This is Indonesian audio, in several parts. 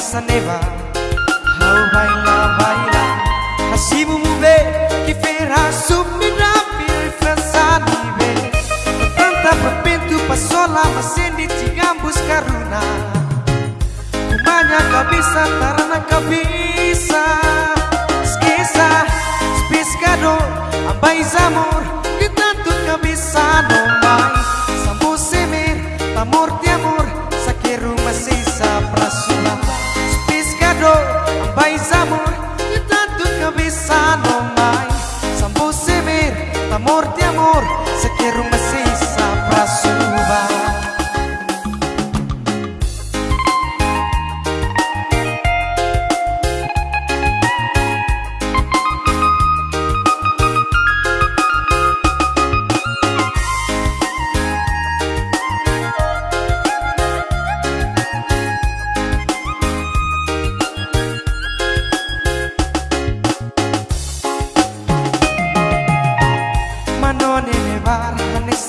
saneva. Hau baila baila hasibu mube que ferra subirá pir fransanive tanta repente passou lá mas ele tinha buscar tarana cabeça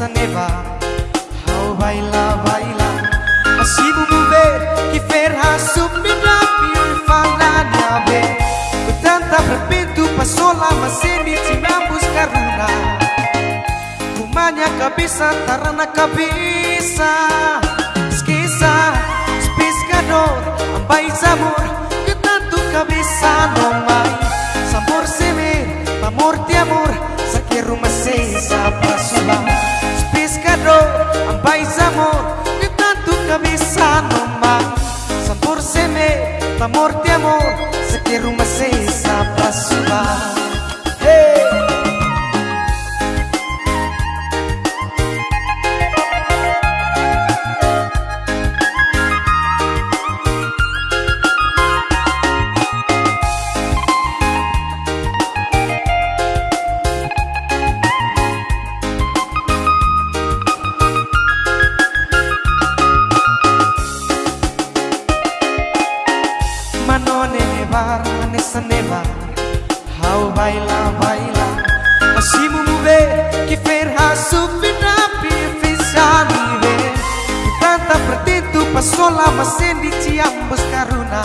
Vanessa neva Hau baila, baila. Así mover que ferra subirá Pir falanya be. Tanta perpintu pasola Maseni tinambus karuna. Kumanya kabisa, tarana kabisa. Skisa, spiscador Ambai zamor Que tanto kabisa no mai Sabor semer, amor de amor sua Spiscador, zamor Que tanto kabisa no mai Sabor semer, amor de amor Saqueiro maciça pra sua Hey! Manone nevar, Vanessa nevar Hau baila, baila. Así mover que ferra subirá Pifisani ve Tanta pertitu pasola Masendi ambos karuna.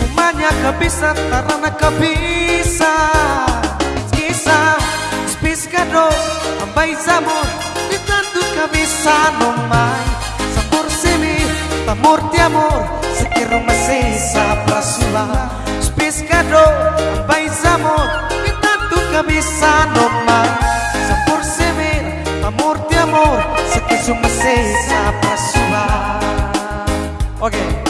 Kumanya kabisa tarana kabisa. Skisa, spiscado Ambai zamor De tanto kabisa no mai. Sabor semi, amor de amor Uma maciça pra suar Os pescador, pais amor Que tanto cabeça no mar. Por semeira, amor de amor Se uma maciça pra suar. Ok.